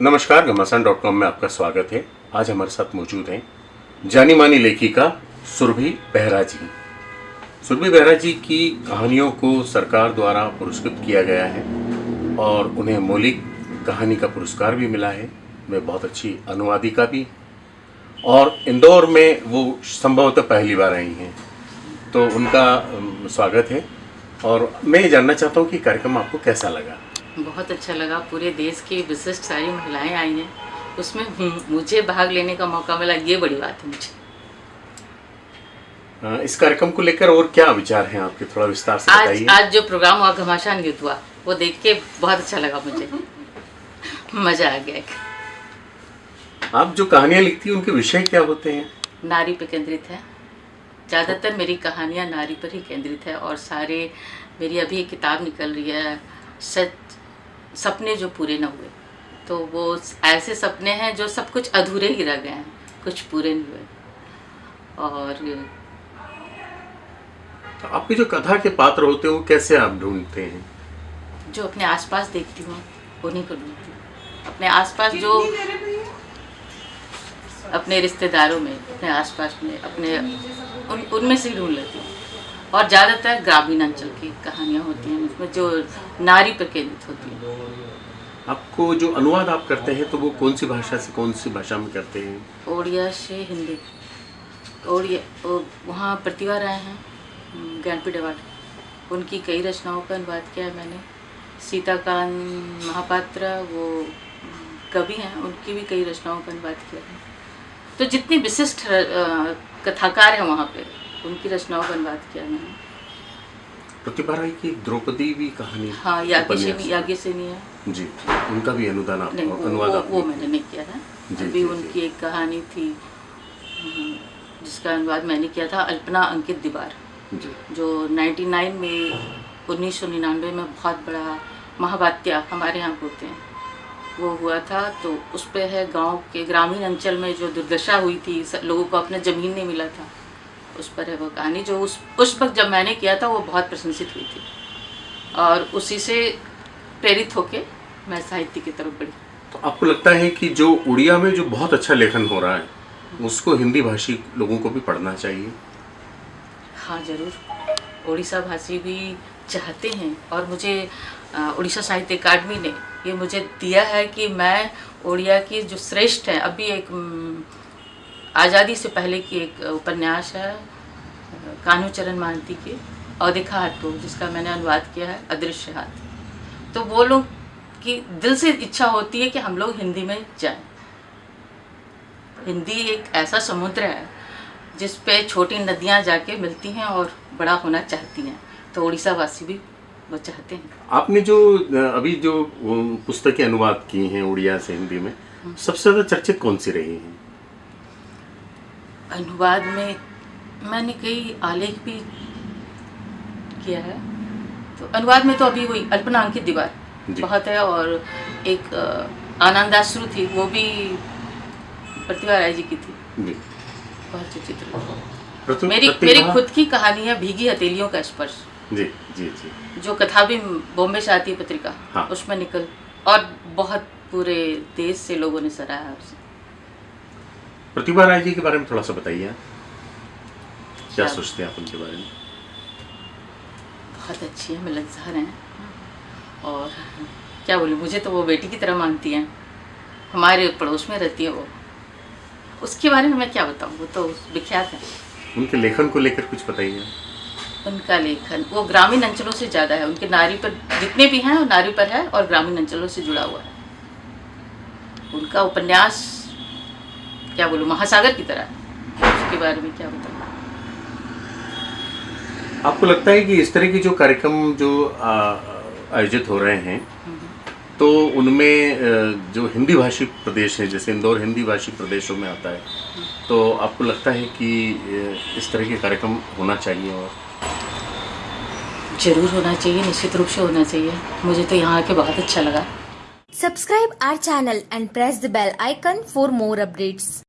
नमस्कार, घमासान dot com में आपका स्वागत है। आज हमारे साथ मौजूद हैं जानी मानी लेखिका सुरभि बेहरा जी सुरभि बेहरा जी की कहानियों को सरकार द्वारा पुरस्कृत किया गया है और उन्हें मौलिक कहानी का पुरस्कार भी मिला है। वे बहुत अच्छी अनुवादिका भी और इंदौर में वो संभवतः पहली बार आई हैं। तो उनका स्वागत है और मैं ये जानना चाहता हूँ कि कार्यक्रम आपको कैसा लगा? बहुत अच्छा लगा। पूरे देश की विशिष्ट सारी महिलाएँ आई हैं। उसमें मुझे भाग लेने का मौका मिला ये बड़ी बात है मुझे। इस कार्यक्रम को लेकर और क्या विचार हैं आपके? थोड़ा विस्तार से आज आज जो प्रोग्राम हुआ घमासान युद्ध हुआ वो देख के बहुत अच्छा लगा मुझे। मज़ा आ गया आप जो कहानियाँ लिखती हैं उनके विषय क्या होते हैं? नारी पे केंद्रित है। ज़्यादातर मेरी कहानियाँ नारी पर ही केंद्रित है और सारे मेरी अभी एक किताब निकल रही है सच सपने जो पूरे न हुए। तो वो ऐसे सपने हैं जो सब कुछ अधूरे ही रह गए हैं कुछ पूरे नहीं हुए। और तो आपके जो कथा के पात्र होते हैं वो कैसे आप ढूंढते हैं? जो अपने आसपास देखती हूँ उन्हीं को ढूंढती हूँ। अपने आसपास जो अपने रिश्तेदारों में अपने आसपास में अपने उन उनमें से ही ढूंढ लेती हूँ। और ज़्यादातर ग्रामीण अंचल की कहानियाँ होती हैं उसमें जो नारी पर केंद्रित होती हैं। आपको जो अनुवाद आप करते हैं तो वो कौन सी भाषा से कौन सी भाषा में करते हैं? ओडिया से हिंदी। ओडिया वहाँ प्रतिभा राय हैं ज्ञानपीठ अवार्ड। उनकी कई रचनाओं का अनुवाद किया है मैंने। सीताकांत महापात्रा वो कवि हैं उनकी भी कई रचनाओं का अनुवाद किया है। तो जितने विशिष्ट कथाकार हैं वहाँ पे उनकी रचनाओं का अनुवाद किया मैंने। प्रतिभा राय की द्रौपदी भी कहानी हाँ याज्ञ। से नहीं है। जी उनका भी अनुदान आप नहीं अनुवाद वो, वो मैंने नहीं किया था। जी, अभी जी, उनकी जी. एक कहानी थी हम्म, जिसका अनुवाद मैंने किया था अल्पना अंकित दीवार। जी। जो 99 में उन्नीस सौ निन्यानवे में बहुत बड़ा महावात्या हमारे यहाँ होते हैं। वो हुआ था तो उस पे है गाँव के ग्रामीण अंचल में जो दुर्दशा हुई थी लोगों को अपना ज़मीन नहीं मिला था। उस पर है वो कहानी जो उस उस वक्त जब मैंने किया था वो बहुत प्रशंसित हुई थी। और उसी से प्रेरित होके मैं साहित्य की तरफ़ बढ़ी। तो आपको लगता है कि जो उड़िया में जो बहुत अच्छा लेखन हो रहा है उसको हिंदी भाषी लोगों को भी पढ़ना चाहिए? हाँ ज़रूर। उड़ीसा भाषी भी चाहते हैं और मुझे उड़ीसा साहित्य अकादमी ने ये मुझे दिया है कि मैं उड़िया की जो श्रेष्ठ है अभी एक आज़ादी से पहले की एक उपन्यास है अ, कान्हूचरण मानती की अवधिखा हटो जिसका मैंने अनुवाद किया है अदृश्य हाथ। तो वो लोग की दिल से इच्छा होती है कि हम लोग हिंदी में जाएँ। हिंदी एक ऐसा समुद्र है जिस पे छोटी नदियाँ जाके मिलती हैं और बड़ा होना चाहती हैं। तो उड़ीसा वासी भी वो चाहते हैं। आपने जो अभी जो पुस्तकें अनुवाद की हैं उड़िया से हिंदी में सबसे ज़्यादा चर्चित कौन सी रही हैं? अनुवाद में मैंने कई आलेख भी किया है। तो अनुवाद में तो अभी वही अल्पना अंकित दीवार बहुत है और एक आनंदाश्रु थी वो भी प्रतिभा राय जी की थी। बहुत चित्र मेरी मेरी खुद की कहानी है भीगी हथेलियों का स्पर्श। जी जी जी। जो कथा भी बॉम्बे से आती है पत्रिका हाँ। उसमें निकल और बहुत पूरे देश से लोगों ने सराहा उसे। प्रतिभा राय जी के बारे में थोड़ा सा बताइए। क्या? सोचते हैं आप उनके बारे में? बहुत अच्छी है मिलनसार हैं। और क्या बोलूँ मुझे तो वो बेटी की तरह मानती हैं। हमारे पड़ोस में रहती है वो। उसके बारे में मैं क्या बताऊँ वो तो विख्यात है। उनके लेखन को लेकर कुछ बताइए। उनका लेखन वो ग्रामीण अंचलों से ज़्यादा है। उनके नारी पर जितने भी हैं वो नारी पर है और ग्रामीण अंचलों से जुड़ा हुआ है। उनका उपन्यास क्या बोलूँ महासागर की तरह। उसके बारे में क्या बताऊँ। आपको लगता है कि इस तरह की जो कार्यक्रम जो आयोजित हो रहे हैं तो उनमें जो हिंदी भाषी प्रदेश है जैसे इंदौर हिंदी भाषी प्रदेशों में आता है तो आपको लगता है कि इस तरह के कार्यक्रम होना चाहिए और? ज़रूर होना चाहिए निश्चित रूप से होना चाहिए। मुझे तो यहाँ आके बहुत अच्छा लगा। Subscribe our channel and press the bell icon for more updates.